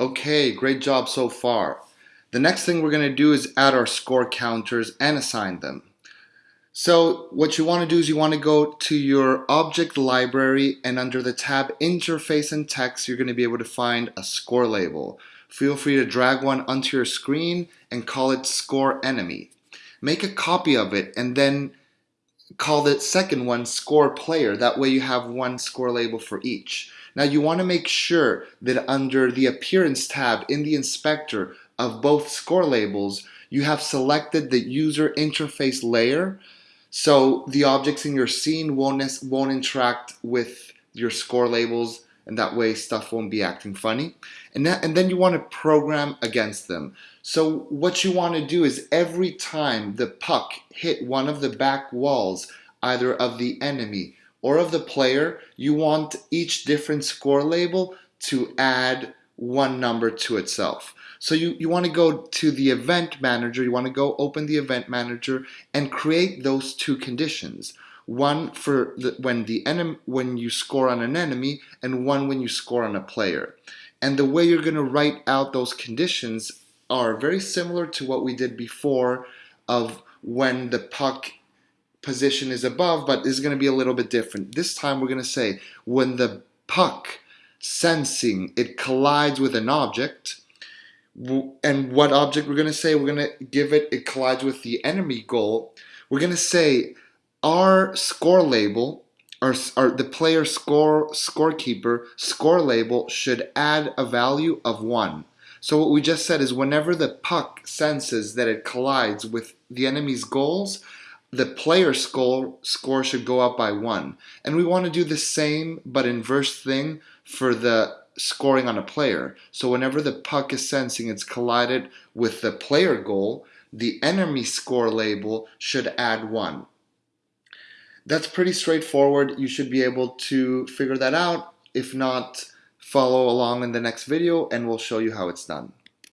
Okay, great job so far. The next thing we're going to do is add our score counters and assign them. So what you want to do is you want to go to your object library and under the tab interface and text you're going to be able to find a score label. Feel free to drag one onto your screen and call it score enemy. Make a copy of it and then call the second one score player. That way you have one score label for each. Now you want to make sure that under the appearance tab in the inspector of both score labels, you have selected the user interface layer so the objects in your scene won't, won't interact with your score labels and that way stuff won't be acting funny. And, that, and then you want to program against them. So what you want to do is every time the puck hit one of the back walls, either of the enemy or of the player, you want each different score label to add one number to itself. So you, you want to go to the event manager, you want to go open the event manager and create those two conditions. One for the, when the enemy when you score on an enemy and one when you score on a player. And the way you're going to write out those conditions are very similar to what we did before of when the puck position is above, but is going to be a little bit different. This time we're going to say when the puck sensing it collides with an object, and what object we're going to say, we're going to give it, it collides with the enemy goal. We're going to say our score label, our, our the player score scorekeeper score label should add a value of 1. So what we just said is whenever the puck senses that it collides with the enemy's goals, the player score, score should go up by 1. And we want to do the same but inverse thing for the scoring on a player. So whenever the puck is sensing it's collided with the player goal, the enemy score label should add 1. That's pretty straightforward. You should be able to figure that out. If not, follow along in the next video and we'll show you how it's done.